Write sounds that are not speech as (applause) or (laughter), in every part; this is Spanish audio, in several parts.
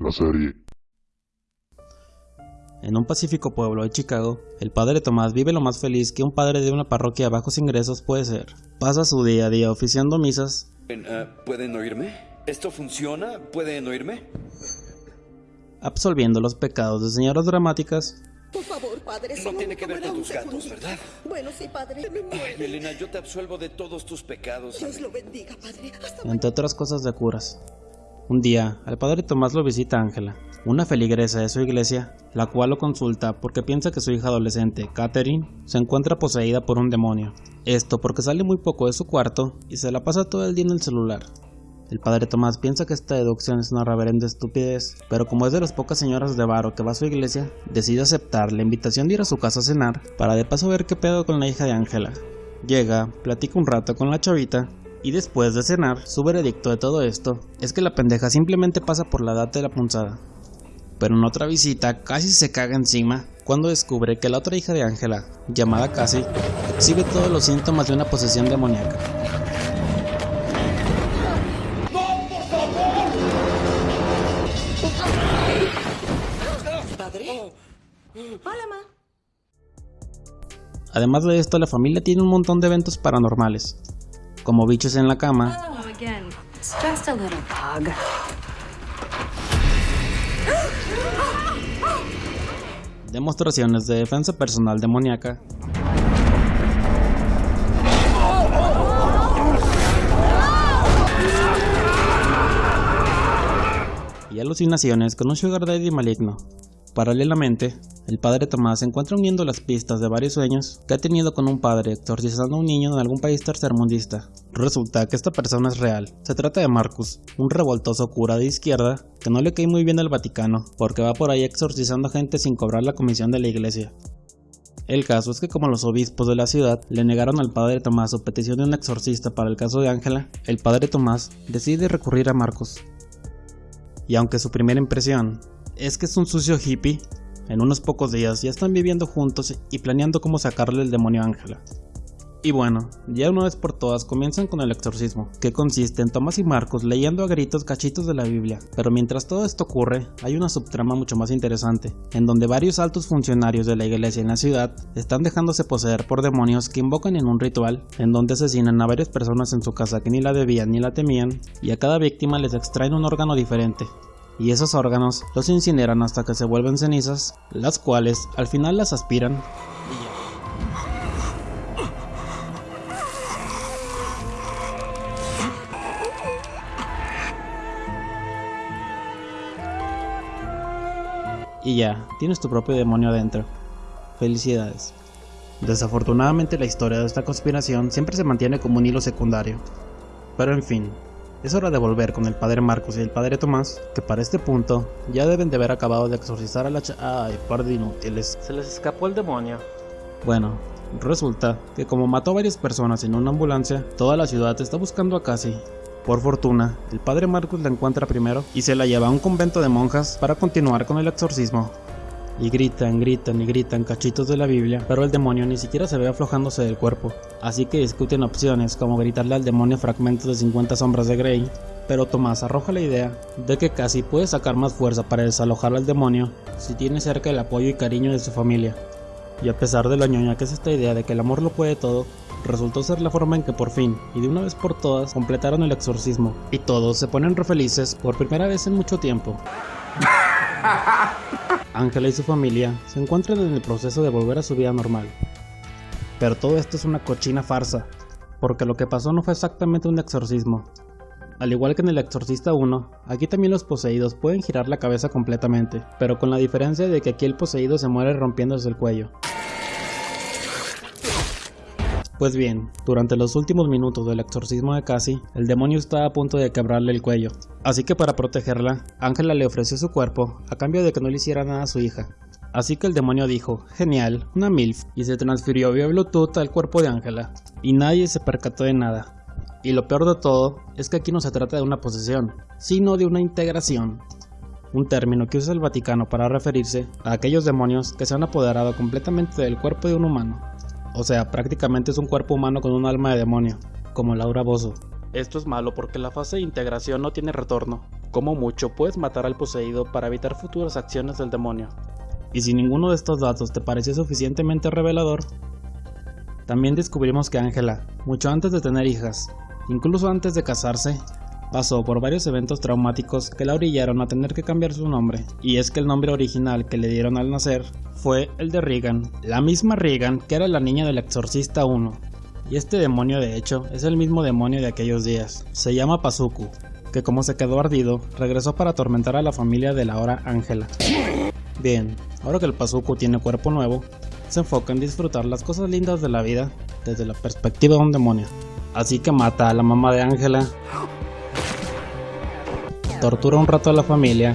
La serie. En un pacífico pueblo de Chicago, el padre Tomás vive lo más feliz que un padre de una parroquia a bajos ingresos puede ser. Pasa su día a día oficiando misas. Uh, ¿Pueden oírme? ¿Esto funciona? ¿Pueden oírme? Absolviendo los pecados de señoras dramáticas. Por favor, padre, No tiene que ver con tus gatos, ¿verdad? Bueno, sí, padre. Me. Ay, Elena, yo te absuelvo de todos tus pecados. Dios lo bendiga, padre. Hasta entre otras cosas de curas. Un día, al padre Tomás lo visita Ángela, una feligresa de su iglesia, la cual lo consulta porque piensa que su hija adolescente, Catherine, se encuentra poseída por un demonio. Esto porque sale muy poco de su cuarto y se la pasa todo el día en el celular. El padre Tomás piensa que esta deducción es una reverenda estupidez, pero como es de las pocas señoras de varo que va a su iglesia, decide aceptar la invitación de ir a su casa a cenar para de paso ver qué pedo con la hija de Ángela. Llega, platica un rato con la chavita y después de cenar, su veredicto de todo esto es que la pendeja simplemente pasa por la data de la punzada. Pero en otra visita casi se caga encima cuando descubre que la otra hija de Ángela, llamada Cassie, exhibe todos los síntomas de una posesión demoníaca. padre. Hola, ma. Además de esto, la familia tiene un montón de eventos paranormales, como bichos en la cama, Oh, demostraciones de defensa personal demoníaca, y alucinaciones con un sugar daddy maligno. Paralelamente, el padre Tomás se encuentra uniendo las pistas de varios sueños que ha tenido con un padre exorcizando a un niño en algún país tercermundista. Resulta que esta persona es real. Se trata de Marcus, un revoltoso cura de izquierda que no le cae muy bien al Vaticano, porque va por ahí exorcizando gente sin cobrar la comisión de la iglesia. El caso es que como los obispos de la ciudad le negaron al padre Tomás su petición de un exorcista para el caso de Ángela, el padre Tomás decide recurrir a Marcus. Y aunque su primera impresión es que es un sucio hippie, en unos pocos días ya están viviendo juntos y planeando cómo sacarle el demonio a Ángela. Y bueno, ya una vez por todas comienzan con el exorcismo, que consiste en Tomás y Marcos leyendo a gritos cachitos de la Biblia. Pero mientras todo esto ocurre, hay una subtrama mucho más interesante, en donde varios altos funcionarios de la iglesia en la ciudad están dejándose poseer por demonios que invocan en un ritual, en donde asesinan a varias personas en su casa que ni la debían ni la temían, y a cada víctima les extraen un órgano diferente, y esos órganos los incineran hasta que se vuelven cenizas, las cuales al final las aspiran y ya, tienes tu propio demonio adentro. Felicidades. Desafortunadamente la historia de esta conspiración siempre se mantiene como un hilo secundario. Pero en fin, es hora de volver con el padre Marcos y el padre Tomás, que para este punto ya deben de haber acabado de exorcizar a la ch... Ay, par de inútiles. Se les escapó el demonio. Bueno, resulta que como mató a varias personas en una ambulancia, toda la ciudad está buscando a Cassie. Por fortuna, el padre Marcos la encuentra primero y se la lleva a un convento de monjas para continuar con el exorcismo. Y gritan, gritan y gritan cachitos de la Biblia, pero el demonio ni siquiera se ve aflojándose del cuerpo, así que discuten opciones como gritarle al demonio fragmentos de 50 sombras de Grey, pero Tomás arroja la idea de que casi puede sacar más fuerza para desalojar al demonio si tiene cerca el apoyo y cariño de su familia. Y a pesar de la ñoña que es esta idea de que el amor lo puede todo, resultó ser la forma en que por fin, y de una vez por todas, completaron el exorcismo, y todos se ponen re felices por primera vez en mucho tiempo. (laughs) Ángela y su familia se encuentran en el proceso de volver a su vida normal. Pero todo esto es una cochina farsa, porque lo que pasó no fue exactamente un exorcismo. Al igual que en el Exorcista 1, aquí también los poseídos pueden girar la cabeza completamente, pero con la diferencia de que aquí el poseído se muere rompiéndose el cuello. Pues bien, durante los últimos minutos del exorcismo de Cassie, el demonio estaba a punto de quebrarle el cuello, así que para protegerla, Ángela le ofreció su cuerpo a cambio de que no le hiciera nada a su hija. Así que el demonio dijo, genial, una MILF, y se transfirió vía Bluetooth al cuerpo de Ángela, y nadie se percató de nada. Y lo peor de todo es que aquí no se trata de una posesión, sino de una integración, un término que usa el Vaticano para referirse a aquellos demonios que se han apoderado completamente del cuerpo de un humano. O sea, prácticamente es un cuerpo humano con un alma de demonio, como Laura Bozo. Esto es malo porque la fase de integración no tiene retorno, Como mucho puedes matar al poseído para evitar futuras acciones del demonio. Y si ninguno de estos datos te pareció suficientemente revelador, también descubrimos que Ángela, mucho antes de tener hijas, incluso antes de casarse, pasó por varios eventos traumáticos que la orillaron a tener que cambiar su nombre, y es que el nombre original que le dieron al nacer fue el de Regan, la misma Regan que era la niña del Exorcista 1. Y este demonio de hecho es el mismo demonio de aquellos días, se llama Pazuku, que como se quedó ardido, regresó para atormentar a la familia de la hora Ángela. Bien, ahora que el Pazuku tiene cuerpo nuevo, se enfoca en disfrutar las cosas lindas de la vida desde la perspectiva de un demonio. Así que mata a la mamá de Ángela, tortura un rato a la familia.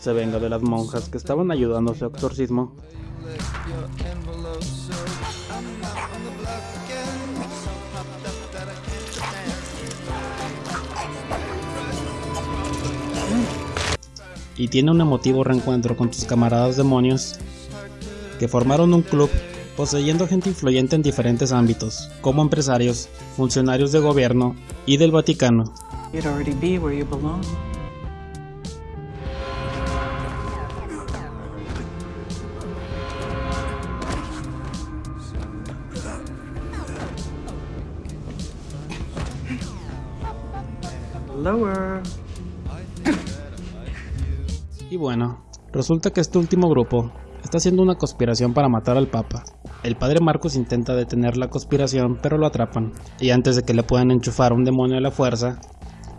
Se venga de las monjas que estaban ayudando a su exorcismo y tiene un emotivo reencuentro con sus camaradas demonios que formaron un club poseyendo gente influyente en diferentes ámbitos, como empresarios, funcionarios de gobierno y del Vaticano. Y bueno, resulta que este último grupo está haciendo una conspiración para matar al Papa. El padre Marcos intenta detener la conspiración, pero lo atrapan, y antes de que le puedan enchufar un demonio a la fuerza,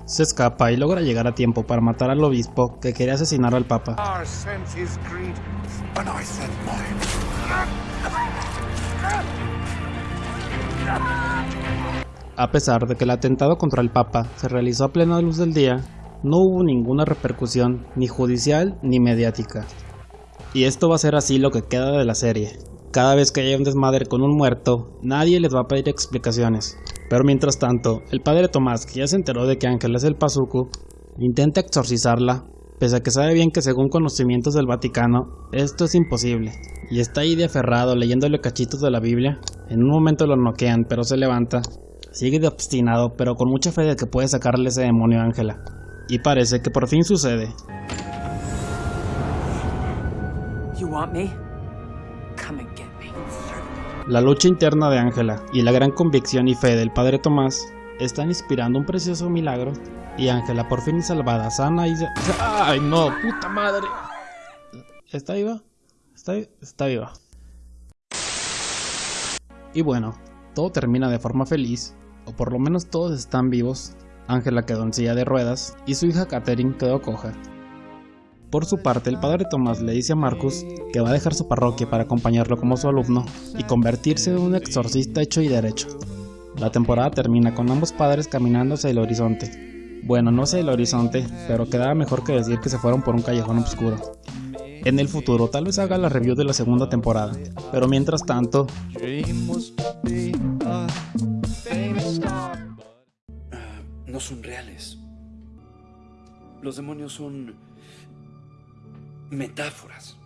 se escapa y logra llegar a tiempo para matar al obispo que quería asesinar al Papa. A pesar de que el atentado contra el Papa se realizó a plena luz del día, no hubo ninguna repercusión ni judicial ni mediática. Y esto va a ser así lo que queda de la serie. Cada vez que haya un desmadre con un muerto, nadie les va a pedir explicaciones. Pero mientras tanto, el padre Tomás, que ya se enteró de que Ángel es el Pazuku, intenta exorcizarla, pese a que sabe bien que según conocimientos del Vaticano, esto es imposible. Y está ahí de aferrado leyéndole cachitos de la Biblia. En un momento lo noquean, pero se levanta. Sigue de obstinado, pero con mucha fe de que puede sacarle ese demonio a Ángela. Y parece que por fin sucede. La lucha interna de Ángela y la gran convicción y fe del padre Tomás están inspirando un precioso milagro y Ángela por fin es salvada, sana y... ¡Ay no! ¡Puta madre! ¿Está viva? ¿Está, está viva. Y bueno, todo termina de forma feliz, o por lo menos todos están vivos. Ángela quedó en silla de ruedas y su hija Catherine quedó coja. Por su parte, el padre Tomás le dice a Marcus que va a dejar su parroquia para acompañarlo como su alumno y convertirse en un exorcista hecho y derecho. La temporada termina con ambos padres caminando hacia el horizonte. Bueno, no hacia el horizonte, pero quedaba mejor que decir que se fueron por un callejón oscuro. En el futuro tal vez haga la review de la segunda temporada, pero mientras tanto, son reales. Los demonios son metáforas.